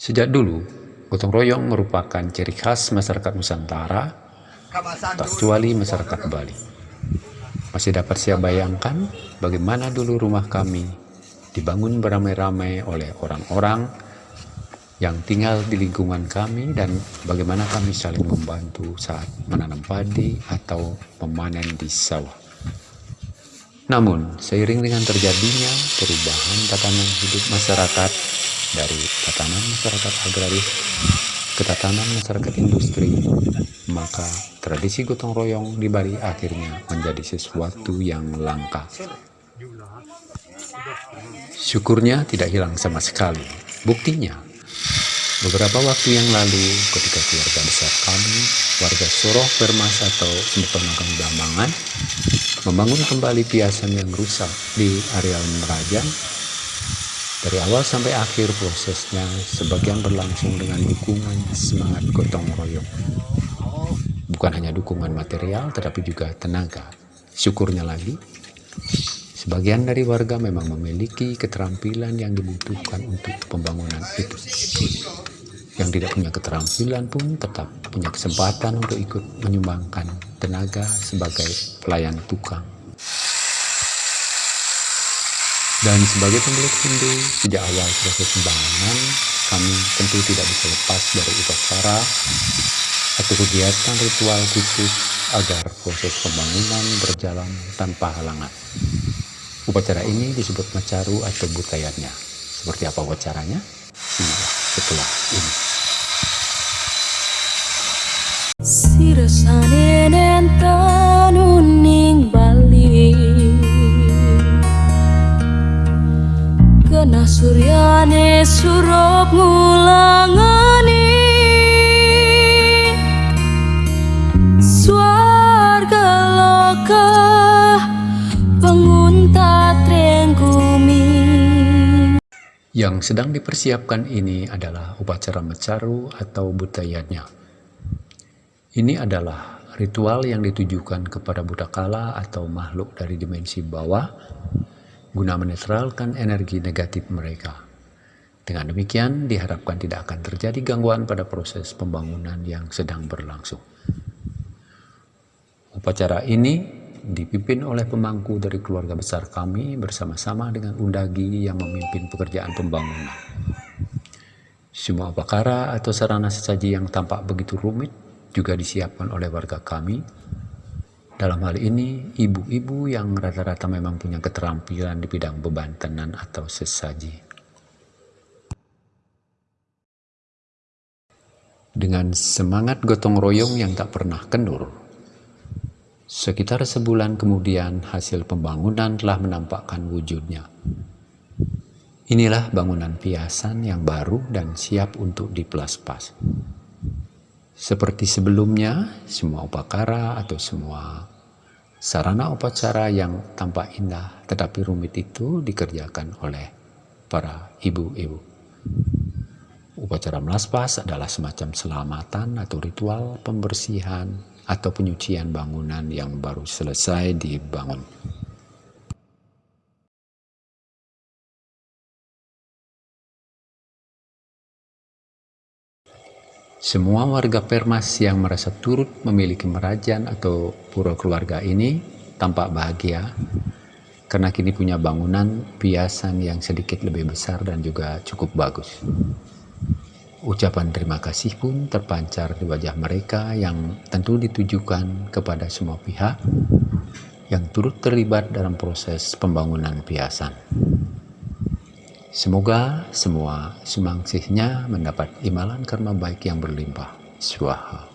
Sejak dulu, gotong royong merupakan ciri khas masyarakat Nusantara, tak kecuali masyarakat Bali. Masih dapat saya bayangkan bagaimana dulu rumah kami dibangun beramai-ramai oleh orang-orang yang tinggal di lingkungan kami dan bagaimana kami saling membantu saat menanam padi atau memanen di sawah. Namun, seiring dengan terjadinya perubahan tatanan hidup masyarakat dari tatanan masyarakat agraris ke tatanan masyarakat industri, maka tradisi gotong royong di Bali akhirnya menjadi sesuatu yang langka. Syukurnya tidak hilang sama sekali. Buktinya, beberapa waktu yang lalu ketika keluarga besar kami, warga Soroh Permas atau Sempetonagang Dambangan, membangun kembali piasan yang rusak di areal Merajang dari awal sampai akhir prosesnya, sebagian berlangsung dengan dukungan semangat gotong royong. Bukan hanya dukungan material, tetapi juga tenaga. Syukurnya lagi, sebagian dari warga memang memiliki keterampilan yang dibutuhkan untuk pembangunan itu. Yang tidak punya keterampilan pun tetap punya kesempatan untuk ikut menyumbangkan tenaga sebagai pelayan tukang. Dan sebagai pemilik Hindu, sejak awal proses pembangunan, kami tentu tidak bisa lepas dari upacara atau kegiatan ritual khusus agar proses pembangunan berjalan tanpa halangan. Upacara ini disebut macaru atau butayatnya. Seperti apa upacaranya? Simak setelah ini. Sirasane suryane surup ngulangani Suarga loka pengunta trenggumi Yang sedang dipersiapkan ini adalah upacara mecaru atau butayanya. Ini adalah ritual yang ditujukan kepada buta kala atau makhluk dari dimensi bawah guna menetralkan energi negatif mereka. Dengan demikian, diharapkan tidak akan terjadi gangguan pada proses pembangunan yang sedang berlangsung. Upacara ini dipimpin oleh pemangku dari keluarga besar kami bersama-sama dengan undagi yang memimpin pekerjaan pembangunan. Semua upakara atau sarana sesaji yang tampak begitu rumit juga disiapkan oleh warga kami dalam hal ini, ibu-ibu yang rata-rata memang punya keterampilan di bidang beban tenan atau sesaji. Dengan semangat gotong royong yang tak pernah kendur, sekitar sebulan kemudian hasil pembangunan telah menampakkan wujudnya. Inilah bangunan piasan yang baru dan siap untuk diplas-pas. Seperti sebelumnya, semua upakara atau semua sarana upacara yang tampak indah tetapi rumit itu dikerjakan oleh para ibu-ibu. Upacara melaspas adalah semacam selamatan atau ritual pembersihan atau penyucian bangunan yang baru selesai dibangun. Semua warga Permas yang merasa turut memiliki merajan atau pura keluarga ini tampak bahagia karena kini punya bangunan piasan yang sedikit lebih besar dan juga cukup bagus. Ucapan terima kasih pun terpancar di wajah mereka yang tentu ditujukan kepada semua pihak yang turut terlibat dalam proses pembangunan piasan. Semoga semua semangsihnya mendapat imalan karma baik yang berlimpah. Swaha.